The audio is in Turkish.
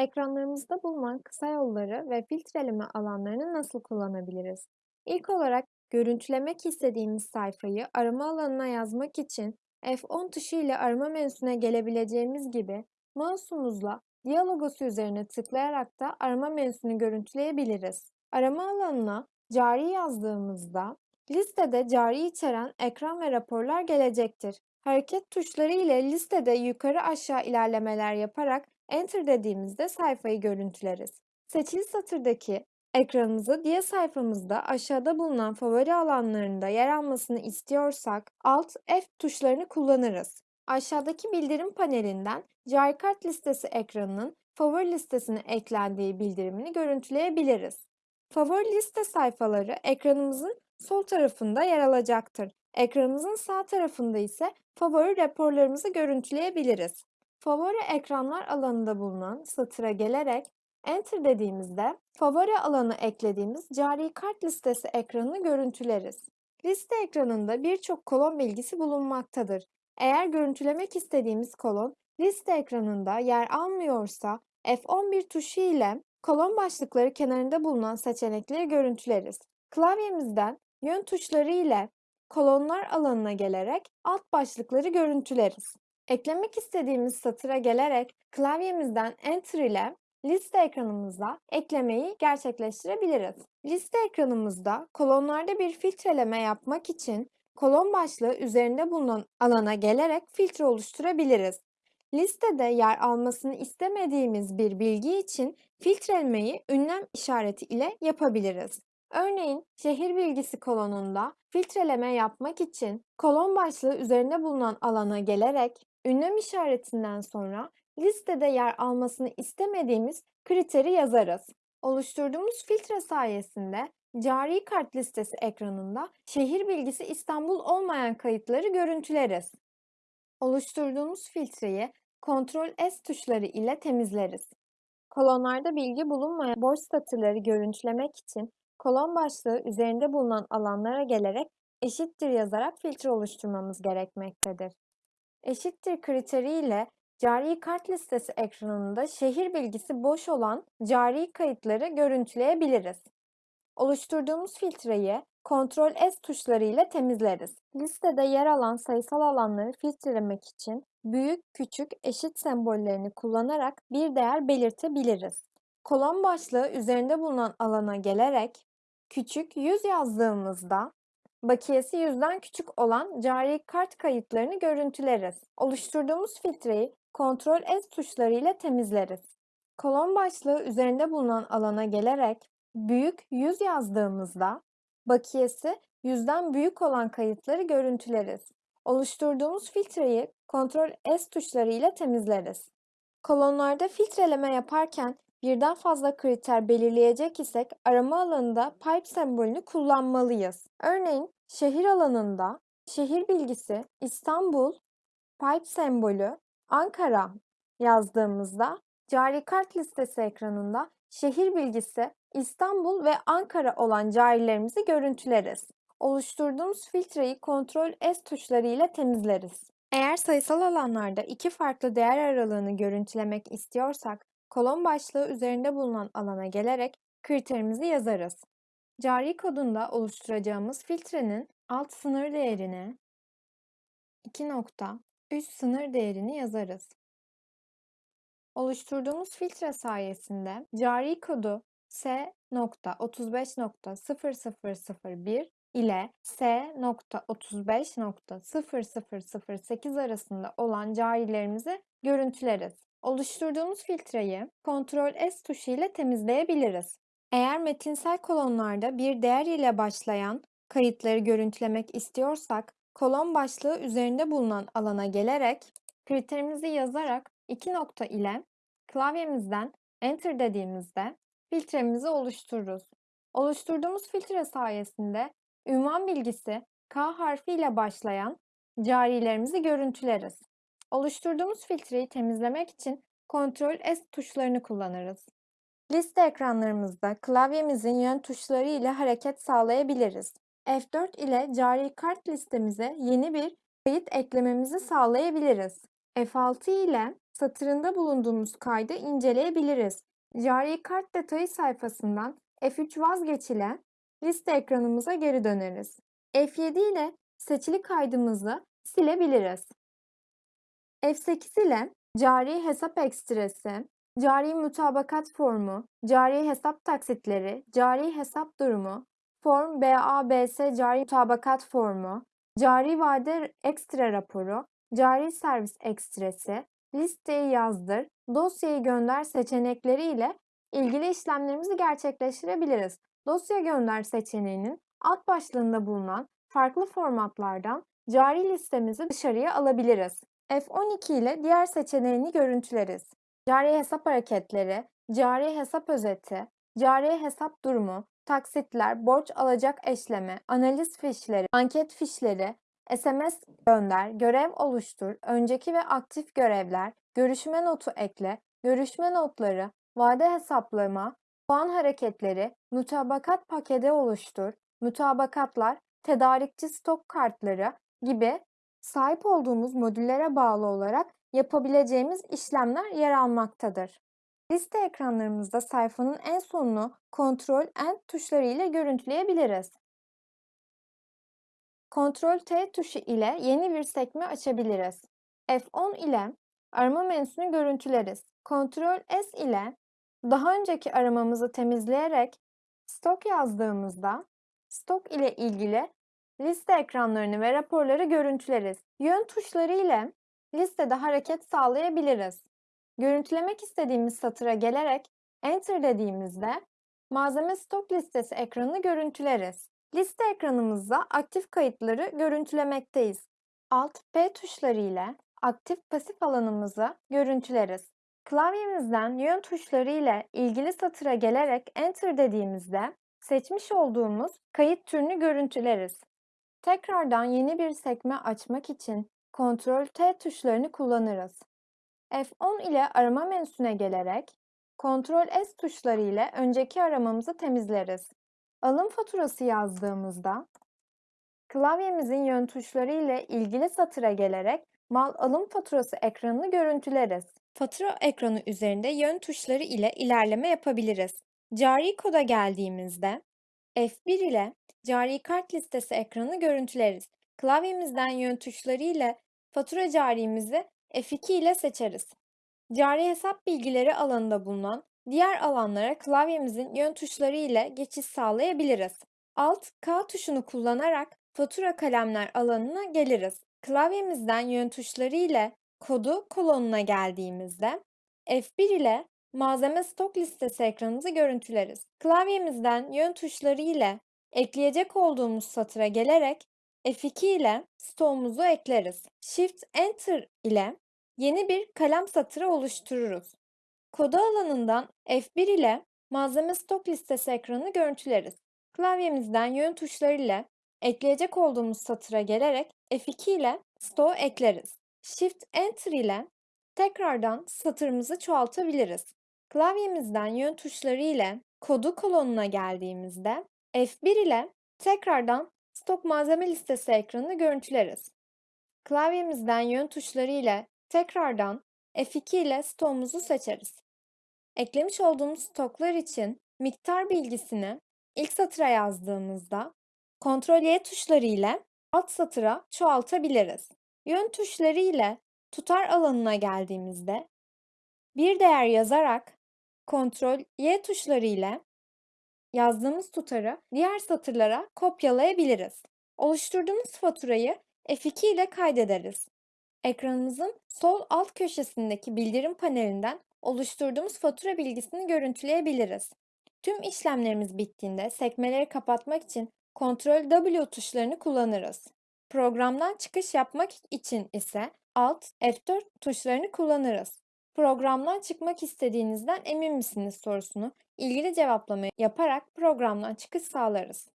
Ekranlarımızda bulunan kısa yolları ve filtreleme alanlarını nasıl kullanabiliriz? İlk olarak görüntülemek istediğimiz sayfayı arama alanına yazmak için F10 tuşu ile arama menüsüne gelebileceğimiz gibi mouse'umuzla diyalogosu üzerine tıklayarak da arama menüsünü görüntüleyebiliriz. Arama alanına cari yazdığımızda listede cari içeren ekran ve raporlar gelecektir. Hareket tuşları ile listede yukarı aşağı ilerlemeler yaparak Enter dediğimizde sayfayı görüntüleriz. Seçili satırdaki ekranımızı diğer sayfamızda aşağıda bulunan favori alanlarında yer almasını istiyorsak Alt F tuşlarını kullanırız. Aşağıdaki bildirim panelinden cari kart listesi ekranının favori listesine eklendiği bildirimini görüntüleyebiliriz. Favori liste sayfaları ekranımızın sol tarafında yer alacaktır. Ekranımızın sağ tarafında ise favori raporlarımızı görüntüleyebiliriz. Favori ekranlar alanında bulunan satıra gelerek Enter dediğimizde favori alanı eklediğimiz cari kart listesi ekranını görüntüleriz. Liste ekranında birçok kolon bilgisi bulunmaktadır. Eğer görüntülemek istediğimiz kolon liste ekranında yer almıyorsa F11 tuşu ile kolon başlıkları kenarında bulunan seçenekleri görüntüleriz. Klavyemizden yön tuşları ile kolonlar alanına gelerek alt başlıkları görüntüleriz. Eklemek istediğimiz satıra gelerek klavyemizden Enter ile liste ekranımıza eklemeyi gerçekleştirebiliriz. Liste ekranımızda kolonlarda bir filtreleme yapmak için kolon başlığı üzerinde bulunan alana gelerek filtre oluşturabiliriz. Listede yer almasını istemediğimiz bir bilgi için filtrelemeyi ünlem işareti ile yapabiliriz. Örneğin şehir bilgisi kolonunda filtreleme yapmak için kolon başlığı üzerinde bulunan alana gelerek ünlem işaretinden sonra listede yer almasını istemediğimiz kriteri yazarız. Oluşturduğumuz filtre sayesinde cari kart listesi ekranında şehir bilgisi İstanbul olmayan kayıtları görüntüleriz. Oluşturduğumuz filtreyi Ctrl S tuşları ile temizleriz. Kolonlarda bilgi bulunmayan boş satırları görüntülemek için kolon başlığı üzerinde bulunan alanlara gelerek eşittir yazarak filtre oluşturmamız gerekmektedir. Eşittir kriteriyle cari kart listesi ekranında şehir bilgisi boş olan cari kayıtları görüntüleyebiliriz. Oluşturduğumuz filtreyi Ctrl S tuşları ile temizleriz. Listede yer alan sayısal alanları filtrelemek için büyük, küçük, eşit sembollerini kullanarak bir değer belirtebiliriz. Kolon başlığı üzerinde bulunan alana gelerek küçük 100 yazdığımızda bakiyesi 100'den küçük olan cari kart kayıtlarını görüntüleriz. Oluşturduğumuz filtreyi Ctrl S tuşları ile temizleriz. Kolon başlığı üzerinde bulunan alana gelerek büyük 100 yazdığımızda bakiyesi 100'den büyük olan kayıtları görüntüleriz. Oluşturduğumuz filtreyi Ctrl S tuşları ile temizleriz. Kolonlarda filtreleme yaparken birden fazla kriter belirleyecek isek arama alanında pipe sembolünü kullanmalıyız. Örneğin şehir alanında şehir bilgisi İstanbul, pipe sembolü Ankara yazdığımızda cari kart listesi ekranında şehir bilgisi İstanbul ve Ankara olan carilerimizi görüntüleriz. Oluşturduğumuz filtreyi Ctrl S tuşları ile temizleriz. Eğer sayısal alanlarda iki farklı değer aralığını görüntülemek istiyorsak, kolon başlığı üzerinde bulunan alana gelerek kriterimizi yazarız. Cari kodunda oluşturacağımız filtrenin alt sınır değerine 2 nokta üst sınır değerini yazarız. Oluşturduğumuz filtre sayesinde cari kodu S.35.0001 ile S.35.0008 arasında olan carilerimizi görüntüleriz. Oluşturduğumuz filtreyi Ctrl S tuşu ile temizleyebiliriz. Eğer metinsel kolonlarda bir değer ile başlayan kayıtları görüntülemek istiyorsak, kolon başlığı üzerinde bulunan alana gelerek kriterimizi yazarak iki nokta ile klavyemizden Enter dediğimizde filtremizi oluştururuz. Oluşturduğumuz filtre sayesinde ünvan bilgisi K harfi ile başlayan carilerimizi görüntüleriz. Oluşturduğumuz filtreyi temizlemek için Ctrl S tuşlarını kullanırız. Liste ekranlarımızda klavyemizin yön tuşları ile hareket sağlayabiliriz. F4 ile cari kart listemize yeni bir kayıt eklememizi sağlayabiliriz. F6 ile satırında bulunduğumuz kaydı inceleyebiliriz. Cari kart detayı sayfasından F3 vazgeç ile liste ekranımıza geri döneriz. F7 ile seçili kaydımızı silebiliriz. F8 ile cari hesap ekstresi, cari mutabakat formu, cari hesap taksitleri, cari hesap durumu, form BABS cari mutabakat formu, cari vade ekstra raporu, cari servis ekstresi, listeyi yazdır, dosyayı gönder seçenekleri ile ilgili işlemlerimizi gerçekleştirebiliriz. Dosya gönder seçeneğinin alt başlığında bulunan farklı formatlardan cari listemizi dışarıya alabiliriz. F12 ile diğer seçeneğini görüntüleriz. Cari hesap hareketleri, cari hesap özeti, cari hesap durumu, taksitler, borç alacak eşleme, analiz fişleri, anket fişleri, SMS gönder, görev oluştur, önceki ve aktif görevler, görüşme notu ekle, görüşme notları, vade hesaplama, puan hareketleri, mutabakat paketi oluştur, mutabakatlar, tedarikçi stok kartları gibi sahip olduğumuz modüllere bağlı olarak yapabileceğimiz işlemler yer almaktadır. Liste ekranlarımızda sayfanın en sonunu Ctrl End tuşları ile görüntüleyebiliriz. Ctrl T tuşu ile yeni bir sekme açabiliriz. F10 ile arama menüsünü görüntüleriz. Ctrl S ile daha önceki aramamızı temizleyerek stok yazdığımızda stok ile ilgili liste ekranlarını ve raporları görüntüleriz. Yön tuşları ile listede hareket sağlayabiliriz. Görüntülemek istediğimiz satıra gelerek Enter dediğimizde malzeme stok listesi ekranını görüntüleriz. Liste ekranımızda aktif kayıtları görüntülemekteyiz. Alt P tuşları ile aktif pasif alanımızı görüntüleriz. Klavyemizden yön tuşları ile ilgili satıra gelerek Enter dediğimizde seçmiş olduğumuz kayıt türünü görüntüleriz. Tekrardan yeni bir sekme açmak için Ctrl T tuşlarını kullanırız. F10 ile arama menüsüne gelerek Ctrl S tuşları ile önceki aramamızı temizleriz. Alım faturası yazdığımızda klavyemizin yön tuşları ile ilgili satıra gelerek mal alım faturası ekranını görüntüleriz. Fatura ekranı üzerinde yön tuşları ile ilerleme yapabiliriz. Cari koda geldiğimizde F1 ile cari kart listesi ekranını görüntüleriz. Klavyemizden yön tuşları ile fatura carimizi F2 ile seçeriz. Cari hesap bilgileri alanında bulunan diğer alanlara klavyemizin yön tuşları ile geçiş sağlayabiliriz. Alt K tuşunu kullanarak fatura kalemler alanına geliriz. Klavyemizden yön tuşları ile kodu kolonuna geldiğimizde F1 ile malzeme stok listesi ekranımızı görüntüleriz. Klavyemizden yön tuşları ile ekleyecek olduğumuz satıra gelerek F2 ile stoğumuzu ekleriz. Shift Enter ile yeni bir kalem satırı oluştururuz. Kodu alanından F1 ile malzeme stok listesi ekranını görüntüleriz. Klavyemizden yön tuşları ile ekleyecek olduğumuz satıra gelerek F2 ile stoğu ekleriz. Shift Enter ile tekrardan satırımızı çoğaltabiliriz. Klavyemizden yön tuşları ile kodu kolonuna geldiğimizde F1 ile tekrardan stok malzeme listesi ekranını görüntüleriz. Klavyemizden yön tuşları ile tekrardan F2 ile stoğumuzu seçeriz. Eklemiş olduğumuz stoklar için miktar bilgisini ilk satıra yazdığımızda Ctrl Y tuşları ile alt satıra çoğaltabiliriz. Yön tuşları ile tutar alanına geldiğimizde bir değer yazarak Ctrl Y tuşları ile yazdığımız tutarı diğer satırlara kopyalayabiliriz. Oluşturduğumuz faturayı F2 ile kaydederiz. Ekranımızın sol alt köşesindeki bildirim panelinden oluşturduğumuz fatura bilgisini görüntüleyebiliriz. Tüm işlemlerimiz bittiğinde sekmeleri kapatmak için Ctrl W tuşlarını kullanırız. Programdan çıkış yapmak için ise Alt F4 tuşlarını kullanırız. Programdan çıkmak istediğinizden emin misiniz sorusunu ilgili cevaplamayı yaparak programdan çıkış sağlarız.